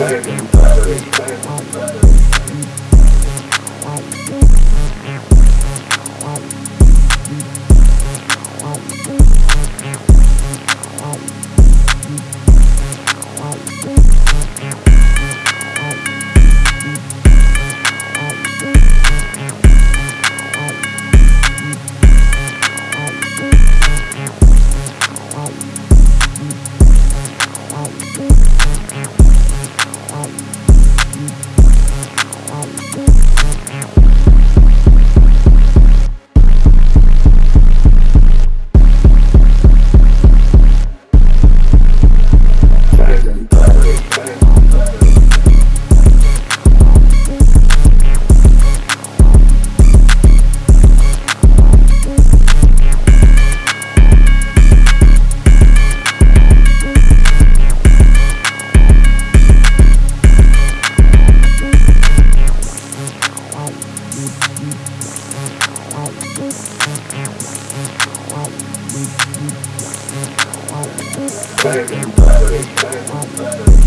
Bang, bang, bang.